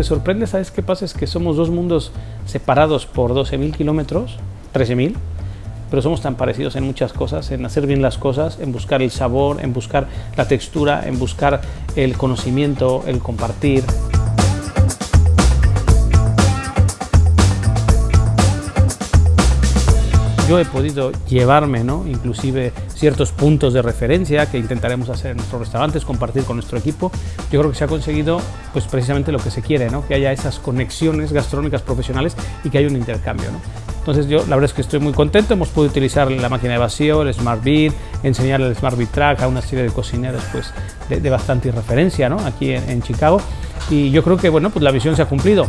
que sorprende, ¿sabes qué pasa? Es que somos dos mundos separados por 12.000 kilómetros, 13.000, pero somos tan parecidos en muchas cosas, en hacer bien las cosas, en buscar el sabor, en buscar la textura, en buscar el conocimiento, el compartir. Yo he podido llevarme, ¿no? inclusive ciertos puntos de referencia que intentaremos hacer en nuestros restaurantes, compartir con nuestro equipo. Yo creo que se ha conseguido pues, precisamente lo que se quiere, ¿no? que haya esas conexiones gastronómicas profesionales y que haya un intercambio. ¿no? Entonces yo la verdad es que estoy muy contento, hemos podido utilizar la máquina de vacío, el Smart Beat, enseñar el Smart Beat Track a una serie de cocineros pues, de, bastante referencia ¿no? aquí en, en Chicago y yo creo que bueno, pues la visión se ha cumplido.